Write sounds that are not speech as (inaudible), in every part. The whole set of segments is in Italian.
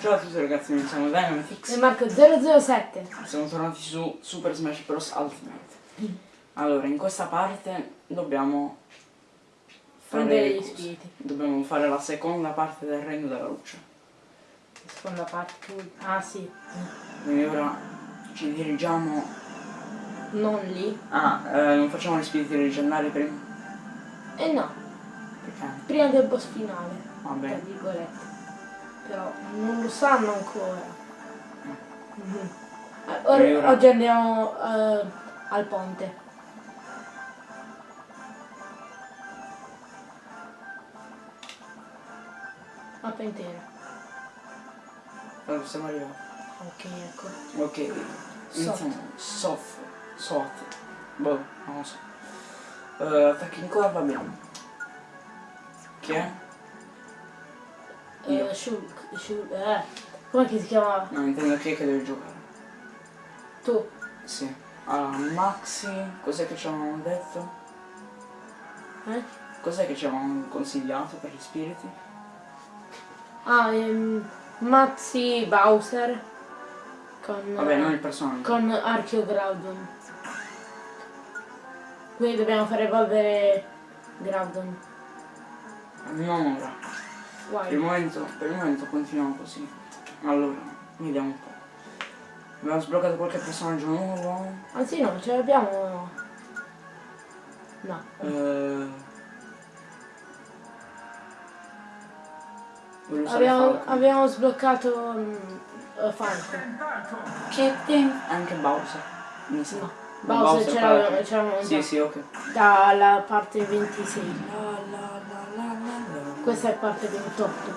Ciao a tutti ragazzi, noi siamo Dynamitix. E Marco 007. Siamo tornati su Super Smash Bros. Ultimate. Allora, in questa parte dobbiamo Prendere gli spiriti. Dobbiamo fare la seconda parte del Regno della Luce. Seconda parte. Ah sì. Quindi ora ci dirigiamo... Non lì. Ah, eh, non facciamo gli spiriti leggendari prima? E no. Perché? Prima del boss finale. Va bene. Però non lo sanno ancora. Or- E ora? oggi andiamo eh, al ponte. Mappa intera. Allora, siamo arrivati. Ok, ecco. Ok, iniziamo. Soft. Soft. Boh, non lo so. Eh, attacchi in corpo abbiamo. Chi è? Io. Eh, Shulk, Shulk, eh. Che si chiamava? No, intendo chi è che deve giocare. Tu. Sì. Allora, Maxi, cos'è che ci avevano detto? Eh? Cos'è che ci avevano consigliato per gli spiriti? Ah, ehm, Mazzi Bowser. Con, Vabbè, non il personaggio. con Archeo Groudon. Quindi dobbiamo far evolvere Groudon. Non ora. Per il momento, per il momento continuiamo così. Allora, vediamo un po'. Abbiamo sbloccato qualche personaggio nuovo. Anzi no, ce l'abbiamo. No. Eh... Abbiamo, abbiamo sbloccato eh, Falco. Che tem- Anche Bowser. Mi sa. No. Bowser ce Falcon. l'avevamo ce l'avevamo Sì, sì, ok. Dalla parte 26. La, Questa è parte 28.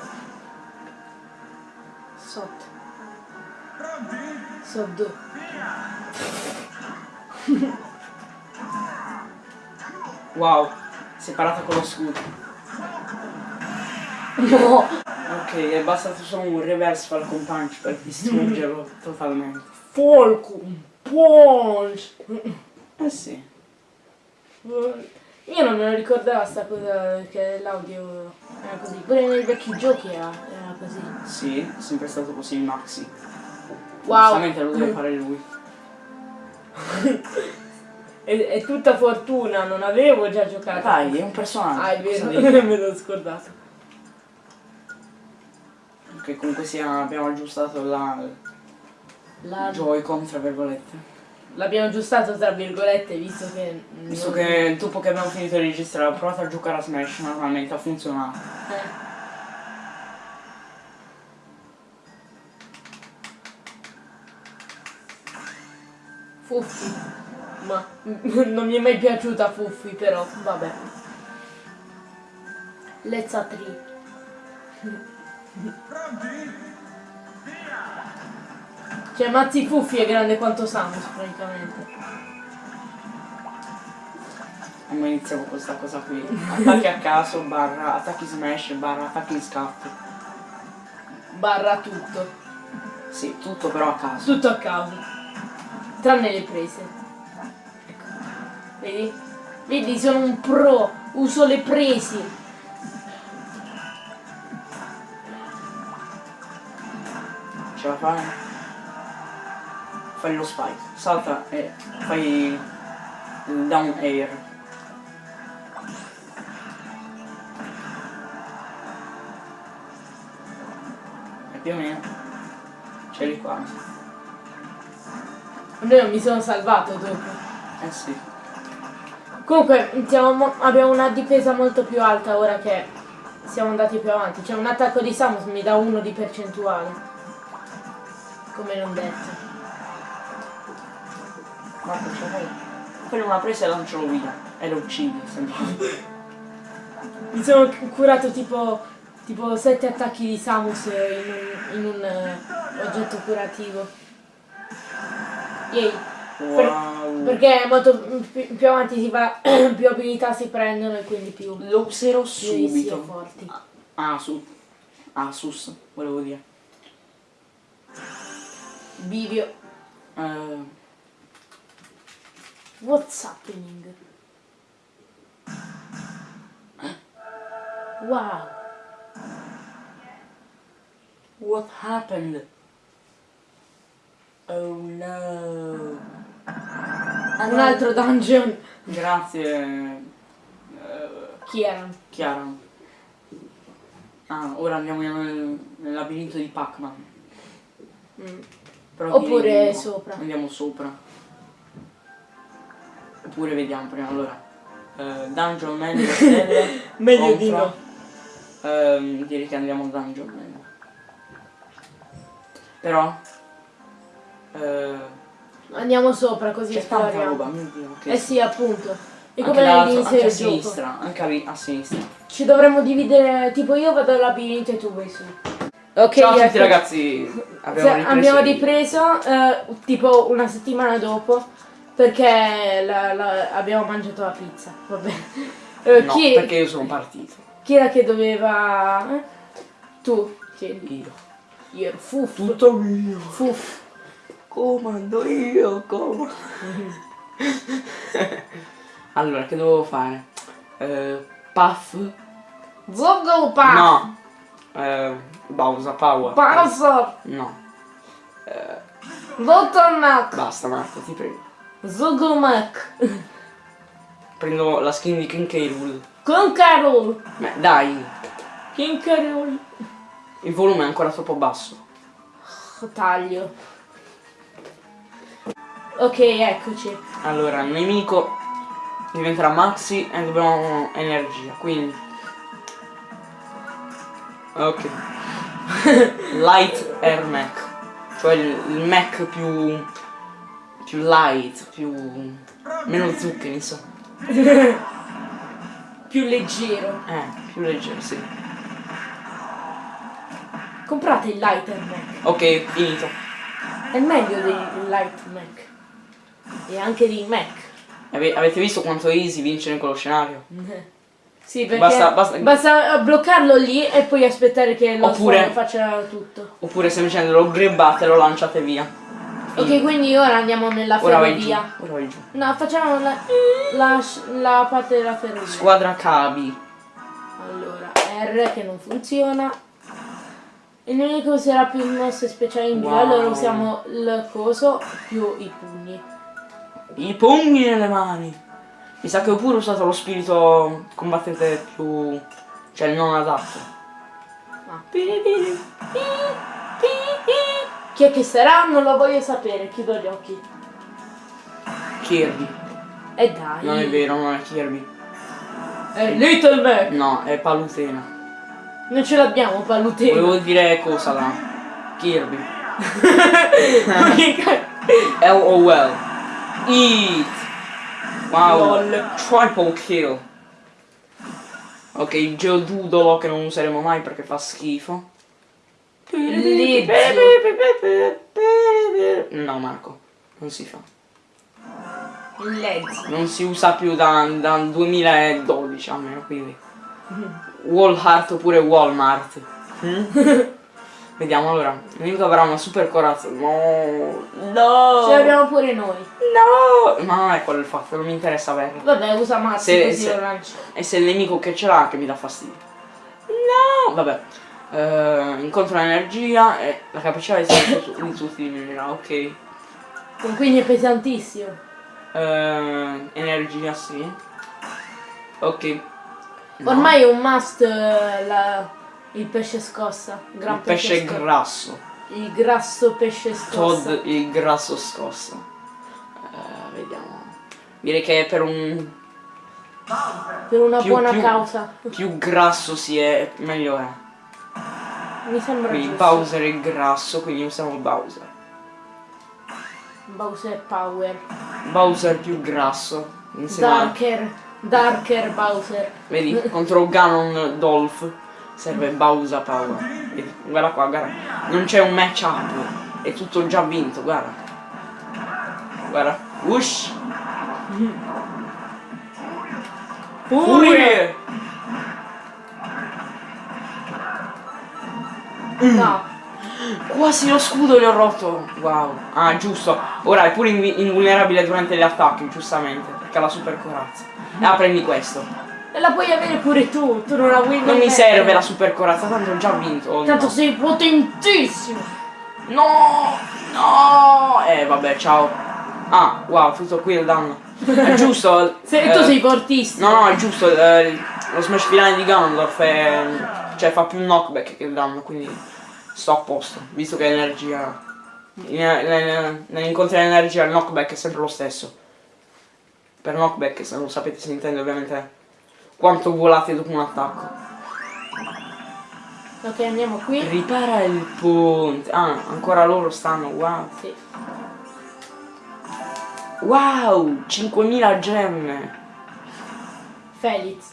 Sotto. Sotto. Wow, separata con lo scudo. No! Ok, è bastato solo un reverse Falcon Punch per distruggerlo (laughs) totalmente. Falcon Punch! Eh sì. Io non me lo ricordavo sta cosa che l'audio era così. Pure nei vecchi giochi era, era così. Sì, è sempre stato così Maxi. Wow! Giustamente lo deve fare lui. (laughs) È, è tutta fortuna, non avevo già giocato. Dai, è un personaggio. Ah, è vero, (laughs) me l'ho scordato. Che comunque sia, abbiamo aggiustato la La- Joy-Con tra virgolette. L'abbiamo aggiustato tra virgolette visto che... Visto non- che dopo che abbiamo finito di registrare ho provato a giocare a Smash, normalmente ha funzionato. Eh. Fuffi. Ma (laughs) non mi è mai piaciuta Fuffi però, vabbè. Let's a tree. Cioè Mazzi Fuffi è grande quanto Samus praticamente. E iniziamo questa cosa qui. Attacchi a caso, barra, attacchi Smash, barra, attacchi in scatto. Barra tutto. Sì, tutto però a caso. Tutto a caso. Tranne le prese. Ecco. Vedi? Vedi, sono un pro. Uso le presi. Ce la fai? Fai lo spike. Salta e fai il down air. E più o meno. C'eri quasi. Noi non mi sono salvato dopo. Eh sì. Comunque siamo mo- abbiamo una difesa molto più alta ora che siamo andati più avanti. Cioè un attacco di Samus mi dà uno di percentuale. Come non detto. Prendi una presa e lancialo via. E lo uccidi, semplicemente. Mi sono curato tipo tipo 7 attacchi di Samus in un, in un eh, oggetto curativo. Yay. Per- Wow. perché molto più, più avanti si va, (clears throat) più abilità si prendono e quindi più, Lo userò subito. forti. Ah, su. Ah, sus, volevo dire. Bivio. Eh, What's happening? Wow. What happened? Oh no. Un altro dungeon. Grazie. Chi erano? Chiara. Ah, ora andiamo nel, nel labirinto di Pac-Man. Mm. Oppure no. sopra. Andiamo sopra. Oppure vediamo prima. Allora. eh, dungeon Man le stelle. Meglio di no. Ehm, direi che andiamo a Dungeon Man. Però. eh, Andiamo sopra così c'è tanta roba, mio dio. Che Eh sì, appunto. E anche, come all'inizio anche a sinistra. Anche a, a sinistra. Ci dovremmo dividere, tipo io vado al labirinto e tu vai su. Ok, Ciao a tutti ecco. ragazzi. Abbiamo ripreso. abbiamo ripreso eh, tipo una settimana dopo perché la- la- abbiamo mangiato la pizza. Vabbè. (laughs) Eh, No, chi, perché io sono partito. chi era che doveva. eh? Tu. Sì, Io. io ero fuff. Tutto mio. Fuff. Comando io, comando. (laughs) allora, che dovevo fare? Eh, puff? Zoggle pa! No. Eh, Bowser Power. Pausa! No. Eh, Bottleneck! basta Marco, ti prego. Zoggle Mac! Prendo la skin di King. Rool. Con Carol! Beh, dai, King Carol! il volume è ancora troppo basso. Taglio. Ok, eccoci. Allora, il nemico diventerà Maxi e dobbiamo energia, quindi... Ok. (laughs) light Air Mac. Cioè il, il Mac più... più light, più... meno zuccheri, insomma. (laughs) Più leggero. Eh, più leggero, sì. Comprate il Lighter Mac. Ok, finito. È meglio del Light Mac. E anche di Mac. Ave- avete visto quanto è easy vincere in quello scenario? (laughs) Sì, perché Basta- basta, basta- bloccarlo lì e poi aspettare che lo Oppure- faccia tutto. Oppure semplicemente lo grabbate e lo lanciate via. Ok, quindi ora andiamo nella ferrovia. Ora vai giù. No, facciamo la, la, la parte della ferrovia. Squadra cavi. Allora, R che non funziona. Il nemico userà più mosse speciali in Wow. allora usiamo il coso più i pugni. I pugni nelle mani. Mi sa che ho pure usato lo spirito combattente più... cioè il non adatto. Ah. Chi è che sarà? Non lo voglio sapere, chiudo gli occhi. Kirby. E dai. Non è vero, non è Kirby. È Little Mac. No, è Palutena. Non ce l'abbiamo, palutino. Volevo dire cosa là. Kirby. (laughs) LOL. Eat. Wow. Lol. Triple kill. Ok, il geodudolo che non useremo mai perché fa schifo. Lizzo. No Marco, non si fa. Lezzo. Non si usa più da, dal 2012 almeno, quindi. Walmart oppure Walmart. Mm? (laughs) Vediamo allora. Il nemico avrà una super corazza. No! No! Ce l'abbiamo pure noi. No! Ma non è quello il fatto, non mi interessa averlo. Vabbè, usa Mazzi Se- così se- lo lancio. E se il nemico che ce l'ha che mi dà fastidio. No! Vabbè. Eh, incontro l'energia e la capacità di minerali, ok. Quindi è pesantissimo. Eh, energia sì. Ok. No. Ormai è un must eh, la- il pesce scossa. Gran il pesce scossa. grasso. Il grasso pesce scossa. Todd il grasso scossa. Eh, vediamo. Direi che per un Per una più- buona più- causa. più grasso si è, meglio è. Mi sembra Quindi giusto. Bowser è grasso, quindi usiamo Bowser. Bowser Power. Bowser più grasso. Insieme a- Darker. Darker Bowser. Vedi, (laughs) contro Ganon Dolph serve Bowser Power. Vedi, guarda qua, guarda. Non c'è un match up. È tutto già vinto, guarda. Guarda. Whoosh! Furie! No. Quasi lo scudo gli ho rotto. Wow. Ah, giusto. Ora è pure invulnerabile durante gli attacchi, giustamente. Perché ha la super corazza. Ah, prendi questo. E la puoi avere pure tu, tu non la vuoi Non mi serve la super corazza, tanto ho già vinto. Oh, Tanto no. sei potentissimo. No! No! Eh vabbè, ciao. Ah, wow, tutto qui il danno. È giusto. (laughs) Se eh, tu sei fortissimo. No, no, è giusto. eh, lo smash finale di Ganondorf è. Cioè fa più knockback che il danno, quindi sto a posto. Visto che l'energia. in- nel- Nell'incontro dell'energia il knockback è sempre lo stesso. Per knockback, se non sapete se intende ovviamente quanto volate dopo un attacco. Ok, andiamo qui. Ripara il ponte. Ah, ancora loro stanno, wow. Sì. Wow, 5000 gemme. Felix.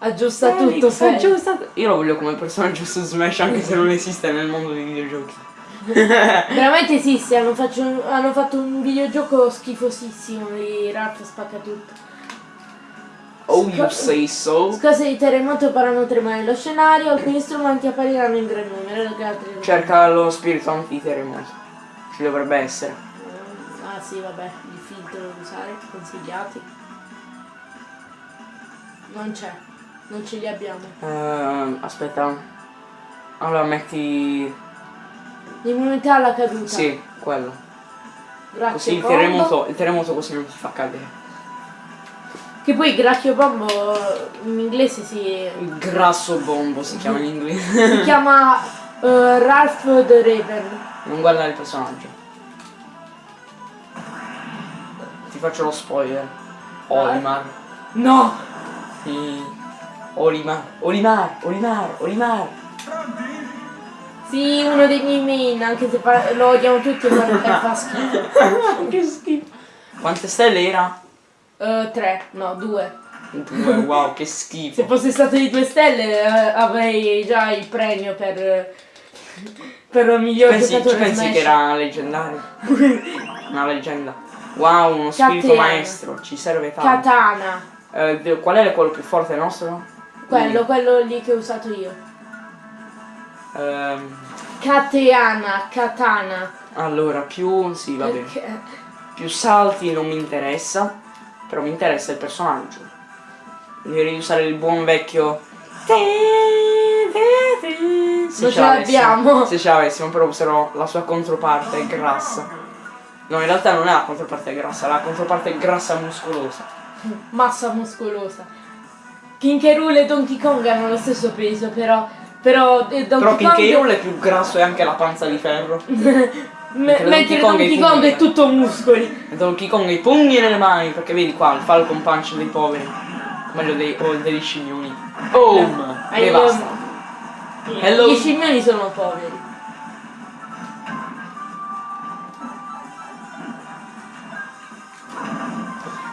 Aggiusta Felix, tutto, Felix. aggiusta- Io lo voglio come personaggio su Smash anche se non esiste nel mondo dei videogiochi. (laughs) Veramente (laughs) esiste, hanno, faccio un- hanno fatto un videogioco schifosissimo di Ralph spacca tutto. Oh, you say so. Scosse di terremoto faranno tremare lo scenario, alcuni strumenti appariranno in gran numero, che altri. Cerca lo spirito antiterremoto. Ci dovrebbe essere. Ah sì, vabbè, il filtro da usare, consigliati. Non c'è, non ce li abbiamo. Ehm, aspetta. Allora metti. L'immunità alla caduta. Sì, quello. Grazie Così il terremoto. Il terremoto così non ti fa cadere. Che poi Gracchio Bombo in inglese si, Il grasso bombo si chiama in inglese. si (laughs) chiama eh, Ralph the Raven. non guardare il personaggio. Ti faccio lo spoiler. Olimar. No! Sì. Olimar. Olimar. Olimar. Olimar. Sì, uno dei miei main, anche se lo odiamo tutti e (laughs) fa, schifo. (laughs) che schifo. Quante stelle era? Eh, tre, no, due. Due, wow, che Se schifo. fosse stato di due stelle eh, avrei già il premio per, per il miglior Pensi, giocatore pensi Smash. che era leggendario? (laughs) Una leggenda. Wow, uno spirito Catena. maestro, ci serve tanto. Katana. Eh, qual è quello più forte nostro? Quello, quello lì che ho usato io. Ehm, Kateana, katana. allora, più... sì, va bene. Perché? Più salti non mi interessa, però mi interessa il personaggio. Devi usare il buon vecchio. Se Non ce l'abbiamo. Se ce l'avessimo, però userò la sua controparte grassa. No, in realtà non è la controparte grassa, è la controparte grassa muscolosa. Massa muscolosa. King K. E Donkey Kong hanno lo stesso peso, però. Però eh, Però King K. Kong. Rool è più grasso e anche la panza di ferro. (laughs) Me- Mentre Donkey Kong è Donkey Kong è tutto muscoli. Donkey Kong ha i pugni nelle mani, perché vedi qua il Falcon Punch dei poveri. Meglio dei, o degli scimmioni. Boom! E basta. Hello. Gli scimmioni sono poveri.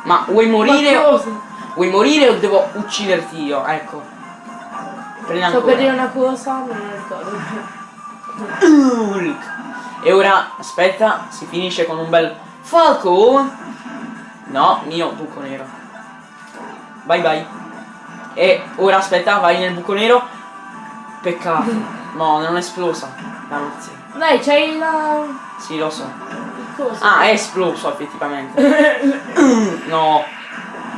Ma vuoi morire? Ma? Vuoi morire o devo ucciderti io? Ecco. Prendi Sto ancora. per dire una cosa, ma non ricordo. Hulk. E ora, aspetta, si finisce con un bel Falco. No, mio buco nero. Bye bye. E ora aspetta, vai nel buco nero. Peccato. No, non è esplosa. Dannazione. Dai, c'hai la. Sì, lo so. il coso. Ah, è esploso effettivamente. (laughs) No,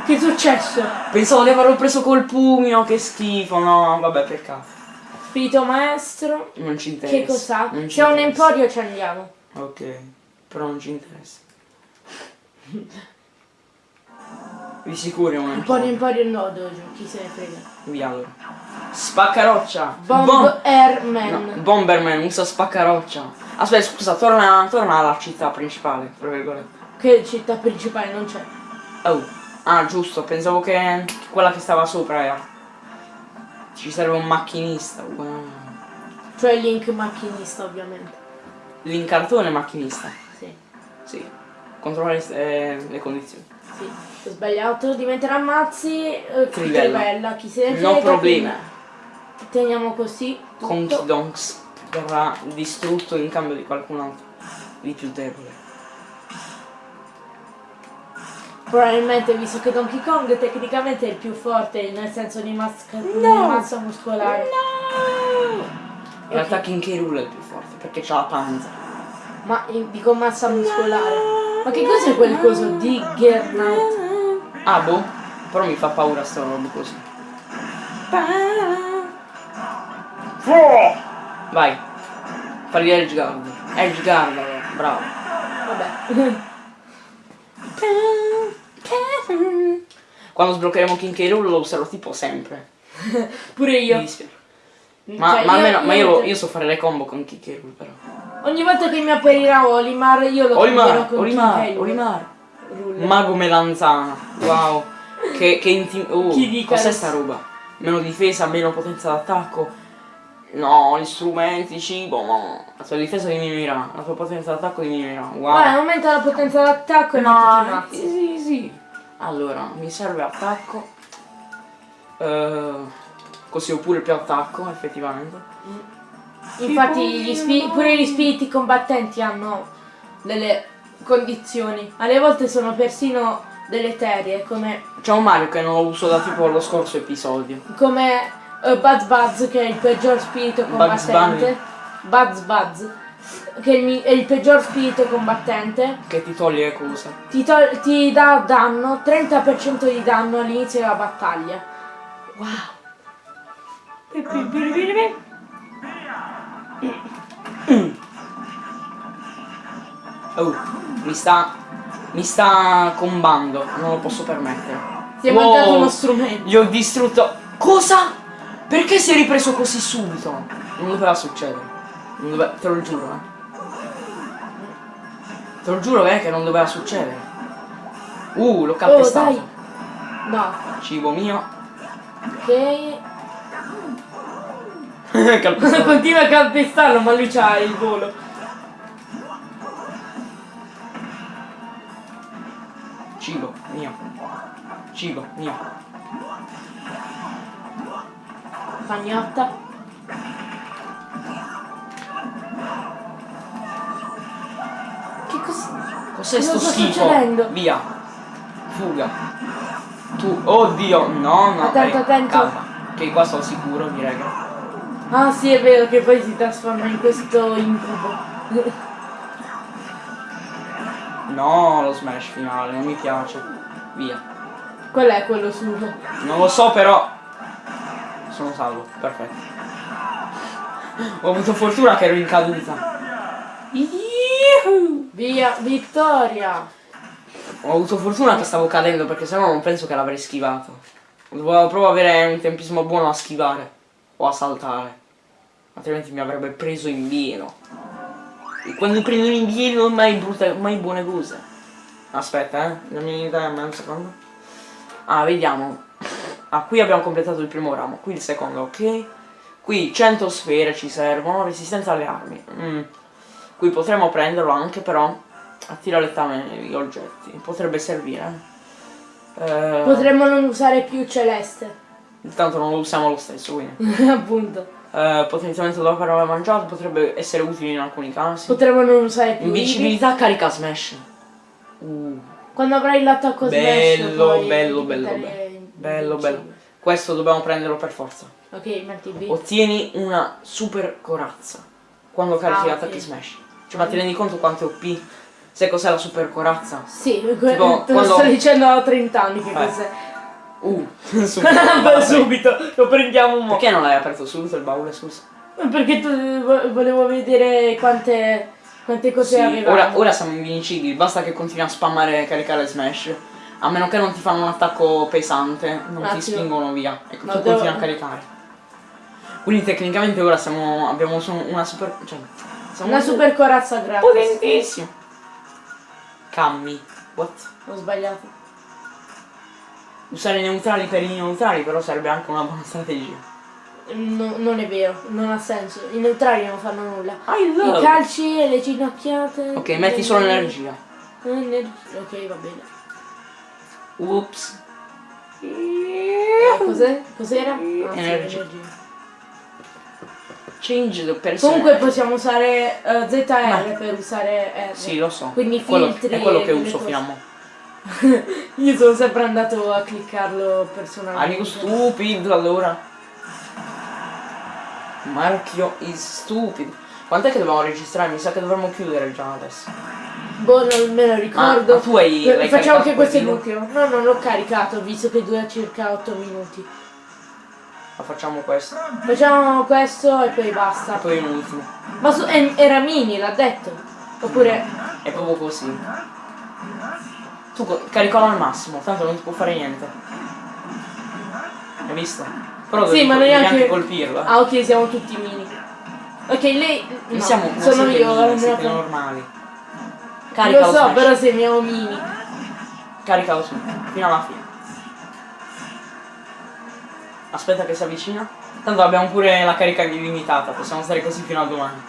Che è successo? pensavo di averlo preso col pugno, che schifo. No, vabbè, peccato. Spirito maestro. Non ci interessa. Che cos'ha? C'è un emporio ci andiamo. Ok, però non ci interessa. (laughs) Di sicuro è un Emporio emporio. emporio no, dojo, chi se ne frega. Via allora. Spaccaroccia. Bomb Bom- Airman. no, Bomberman usa spaccaroccia. Aspetta, scusa, torna, torna alla città principale, tra virgolette. Che città principale non c'è. Oh. Ah, giusto, pensavo che quella che stava sopra era. Ci serve un macchinista. Wow. Cioè Link macchinista ovviamente. L'incartone macchinista. Sì, Sì. Controlla le, eh, le condizioni. sì. Ho sbagliato, diventerà Mazzi. Eh, Trivella. Trivella, chi se ne. No problema. quindi Teniamo così. Conky Donks verrà distrutto in cambio di qualcun altro di più debole. Probabilmente visto che Donkey Kong tecnicamente è il più forte nel senso di, masca- di massa muscolare. In realtà King K. Rool è il più forte perché c'ha la panza. Ma in- dico massa muscolare. Ma che cos'è quel coso di Gernaut? Ah boh, però mi fa paura sta roba così. Vai. Fagli Edge Guard. Edge Guard, allora. bravo. Vabbè. (laughs) (laughs) Quando sbloccheremo King K. Rool lo userò tipo sempre. (laughs) Pure Mi io. dispiace. Ma, Cioè, ma almeno ma io, lo- mentre- io so fare le combo con King K. Rool però. Ogni volta che mi apparirà Olimar io lo Olimar, con Olimar, King K. Olimar. Rule. Mago melanzana. Wow. che che intim- oh, Chi dica Cos'è adesso? sta roba? Meno difesa, meno potenza d'attacco. No, gli strumenti, cibo, no. La tua difesa diminuirà, la tua potenza d'attacco diminuirà. Wow. Vai, aumenta la potenza d'attacco e mazzi. sì, sì, sì. Allora, mi serve attacco. Eh, così ho pure più attacco, effettivamente. Infatti gli pure gli spiriti combattenti hanno delle condizioni. Alle volte sono persino deleterie, come, C'è un Mario che non lo uso da tipo lo scorso episodio. come eh, Buzz Buzz che è il peggior spirito combattente. Buzz Buzz che è il, peggior spirito combattente. Che ti toglie le cose. Ti, tol- ti dà danno, 30% di danno all'inizio della battaglia. (coughs) Oh, mi sta. Mi sta combando, non lo posso permettere. Ti è Wow, uno strumento. Gli ho distrutto. Cosa? Perché si è ripreso così subito? Non doveva succedere. Non dove- Te lo giuro, eh. Te lo giuro eh, che non doveva succedere. Uh, l'ho Oh, calpestato. dai. No. Cibo mio. Ok. (laughs) (laughs) calpestato. Continua a calpestarlo, ma lui c'ha il volo. Cibo mio. Cibo mio. Pagnotta. Che cos'è? Cos'è sto schifo? succedendo? Via. Fuga. Tu. Oddio. No, no. Attento, eh, attento. calma. Che qua sono sicuro, direi che. Ah sì, è vero che poi si trasforma in questo incubo. No, lo smash finale, non mi piace. Via. Quello è quello suo. Non lo so però. Sono salvo, perfetto. Ho avuto fortuna che ero in caduta. Yuhu! Via, vittoria! Ho avuto fortuna che stavo cadendo perché sennò non penso che l'avrei schivato. Dovevo proprio avere un tempismo buono a schivare o a saltare. Altrimenti mi avrebbe preso in pieno. E quando prendono in pieno mai brutte, mai buone cose. Aspetta, eh. Dammi un secondo. Ah, vediamo. Ah, qui abbiamo completato il primo ramo, qui il secondo, ok? Qui 100 sfere ci servono, resistenza alle armi. Mm. Qui potremmo prenderlo anche però attira lettame gli oggetti. Potrebbe servire. Eh, Potremmo non usare più celeste. Intanto non lo usiamo lo stesso, quindi. (laughs) Appunto. Eh, potenziamento dopo aver mangiato potrebbe essere utile in alcuni casi. Potremmo non usare più. Invincibilità carica smash. Uh, Quando avrai l'attacco smash bello, bello, bello, bello. Bello, bello. Questo dobbiamo prenderlo per forza. Ok, B. Ottieni una super corazza quando carichi Ah, gli ok. attacchi smash. Cioè, ma ti rendi conto quanto è OP? Sai cos'è la super corazza? Sì, Tipo, te lo quando- sto dicendo da 30 anni che Eh. cos'è. Uh, (laughs) (laughs) subito. subito, lo prendiamo mo. Perché non l'hai aperto subito il baule, scusa? Perché tu, vo- volevo vedere quante, quante cose Sì, avevamo. ora, ora siamo invincibili, basta che continui a spammare e caricare smash. A meno che non ti fanno un attacco pesante, non Un ti attimo. spingono via. E tu No, continui devo- a caricare. Quindi tecnicamente ora siamo. abbiamo una super. cioè. Siamo Una super corazza gratis. potentissimo. Cammi. What? Ho sbagliato. Usare i neutrali per i neutrali però sarebbe anche una buona strategia. No- non è vero, non ha senso. I neutrali non fanno nulla. I I calci e le ginocchiate. Ok, metti solo energia. Energia. Ok, va bene. Ups. Eh, cos'è? Cos'era? Ah, sì, Energia. Change the person. Comunque possiamo usare eh, ZR Ma- per usare R. Sì, lo so. Quindi Quello- filtri è quello che uso fino a mo'. Io sono sempre andato a cliccarlo personalmente. Amico stupido allora. Marchio is stupid. Quant'è che dobbiamo registrare? Mi sa che dovremmo chiudere già adesso. Boh, non me lo ricordo. ma tu hai- Eh, l'hai Facciamo che questo è nucleo. No, non l'ho caricato, visto che dura circa 8 minuti. La facciamo questo. Facciamo questo e poi E basta. poi un ultimo. Ma su- e- era mini, l'ha detto. Oppure. È proprio così. Tu caricalo al massimo, tanto non ti può fare niente. Hai visto? Però Sì, ma col- noi devi anche- anche colpirlo. Ah ok, siamo tutti mini. Ok, lei. No, siamo sono io. mini, siete normali. Carica Lo so, smash. però siamo mini. Caricalo su, fino alla fine. Aspetta che si avvicina. Tanto abbiamo pure la carica illimitata, possiamo stare così fino a domani.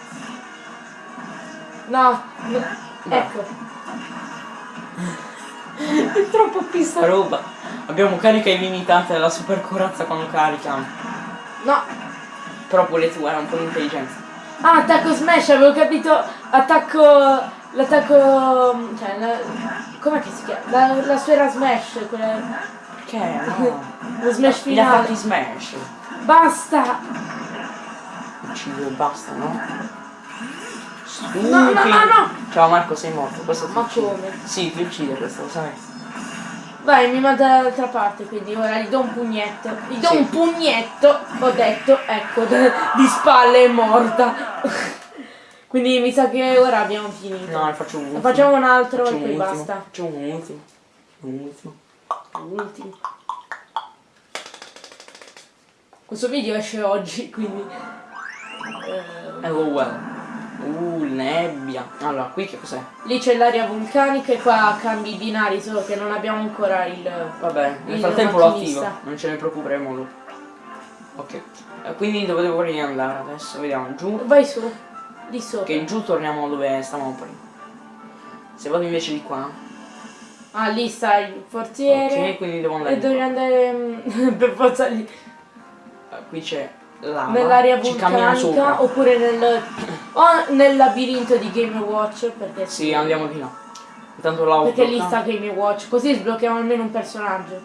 No, no. Ecco. È troppo pista roba. Abbiamo carica illimitata della super corazza quando caricano. No. Però pure tu era un po' di intelligenza. Ah, attacco smash, avevo capito. Attacco. L'attacco. Cioè, la, com'è che si chiama? La, la sfera smash, quella. Perché? (laughs) No. Lo smash Gli attacchi finale. smash. Basta! Uccido e basta, no? No, no, no, no! Ciao Marco, sei morto. Questo Ma uccide. come? Sì, ti uccide questo, lo sai. Vai, mi manda dall'altra parte, quindi ora gli do un pugnetto. Gli do Sì. un pugnetto, ho detto, ecco, (laughs) di spalle è morta. Quindi mi sa che ora abbiamo finito. No, ne faccio un ultimo. Facciamo un altro Faccio e poi un ultimo. basta. Facciamo un ultimo. Un ultimo. L'ultimo. Questo video esce oggi, quindi... eh, Hello well. Uh, nebbia. Allora, qui che cos'è? lì c'è l'aria vulcanica e qua cambi i binari, solo che non abbiamo ancora il... Vabbè, nel Il frattempo lo attivo. Non ce ne preoccuperemo. Ok. Eh, quindi dove devo riandare adesso? Vediamo giù. Vai su, di sopra. Che giù torniamo dove stavamo prima. Se vado invece di qua. Ah, lì sta il forziere. Ok, quindi devo andare E devi andare mm, (laughs) per forza lì. Eh, Qui c'è lava. Cammino vulcanica oppure nel. o nel labirinto di Game Watch perché. Sì, andiamo di là. Intanto là Perché lì bloccato. sta Game Watch. Così sblocchiamo almeno un personaggio.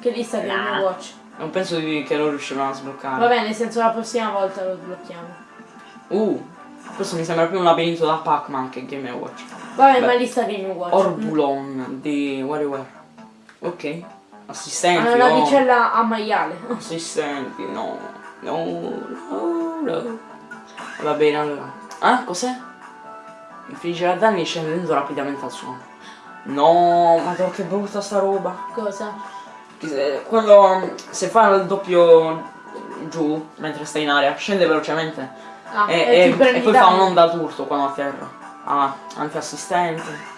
Che lì sta Game Nah. Watch. Non penso di- che lo riuscirò a sbloccare. Vabbè, nel senso la prossima volta lo sblocchiamo. Uh, questo mi sembra più un labirinto da Pac-Man che Game Watch. Vabbè, Beh. ma lì sta Game Watch. Orbulon di WarioWare. Ok. Assistenti. Ha una oh. navicella a maiale. (laughs) Assistenti, no. No, no, no. Va bene allora. Ah, cos'è? Infliggere danni scendendo rapidamente al suono. No, ma che brutta sta roba. Cosa? Quando se fa il doppio giù mentre stai in aria, scende velocemente Ah, e, e e- e poi fa un'onda d'urto quando atterra. Ah, anti-assistente.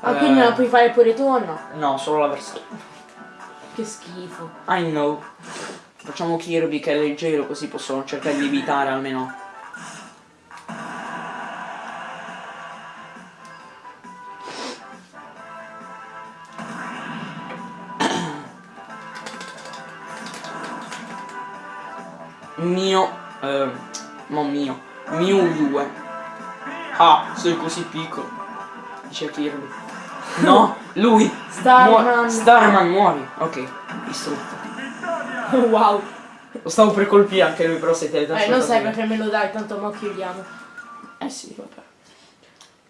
Ah, Eh, quindi me lo puoi fare pure tu o no? No, solo l'avversario. Che schifo. I know. Facciamo Kirby che è leggero così posso cercare di evitare almeno. (coughs) Mio, eh, non mio, Mew 2. Ah, sei così piccolo. Dice Kirby. No, (laughs) lui. Starman. Muo- Starman muori. Ok, distrutto. (laughs) wow. Lo stavo per colpire anche lui, però sei Eh, teletrasportato. non sai perché me lo dai, tanto mo chiudiamo. Eh sì, vabbè.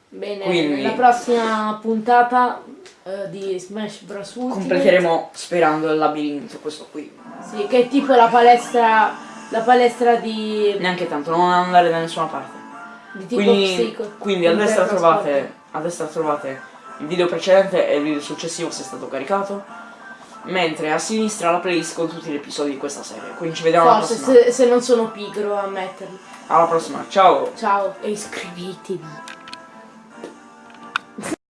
Bene, Quindi- nella prossima puntata eh, di Smash Bros. Ultimate, Completeremo sperando il labirinto, questo qui. Sì, che è tipo la palestra. La palestra di. Neanche tanto, non andare da nessuna parte. di tipo Quindi, psico. quindi a destra trovate. A destra trovate il video precedente e il video successivo se è stato caricato. Mentre a sinistra la playlist con tutti gli episodi di questa serie. Quindi ci vediamo alla Forse prossima. se, se non sono pigro a metterli. Alla prossima, ciao! Ciao e iscrivetevi.